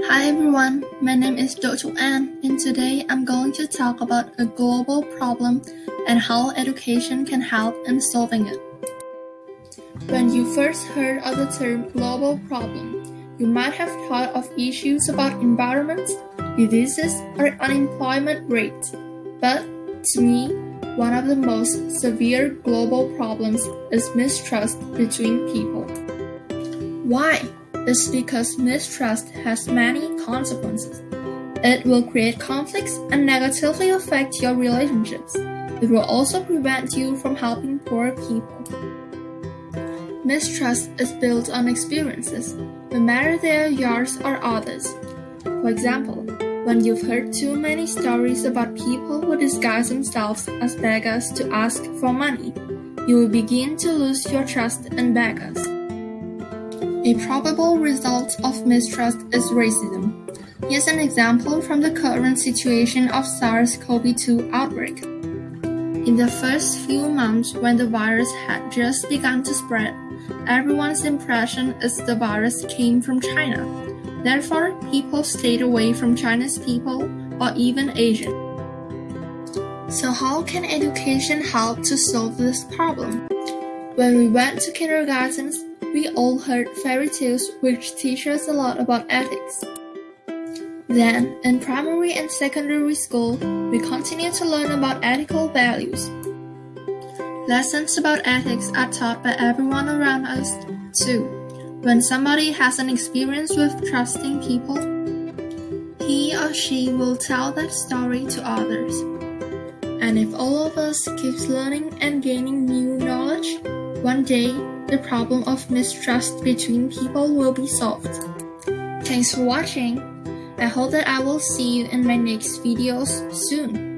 Hi everyone, my name is Dr. Ann and today I'm going to talk about a global problem and how education can help in solving it. When you first heard of the term global problem, you might have thought of issues about environment, diseases, or unemployment rate. But to me, one of the most severe global problems is mistrust between people. Why? It's because mistrust has many consequences. It will create conflicts and negatively affect your relationships. It will also prevent you from helping poor people. Mistrust is built on experiences, no matter they are yours or others. For example, when you've heard too many stories about people who disguise themselves as beggars to ask for money, you will begin to lose your trust in beggars. A probable result of mistrust is racism. Here's an example from the current situation of SARS-CoV-2 outbreak. In the first few months when the virus had just begun to spread, everyone's impression is the virus came from China. Therefore, people stayed away from Chinese people or even Asian. So how can education help to solve this problem? When we went to kindergartens, we all heard fairy tales which teach us a lot about ethics. Then, in primary and secondary school, we continue to learn about ethical values. Lessons about ethics are taught by everyone around us, too. When somebody has an experience with trusting people, he or she will tell that story to others. And if all of us keeps learning and gaining new knowledge, one day, the problem of mistrust between people will be solved. Thanks for watching. I hope that I will see you in my next videos soon.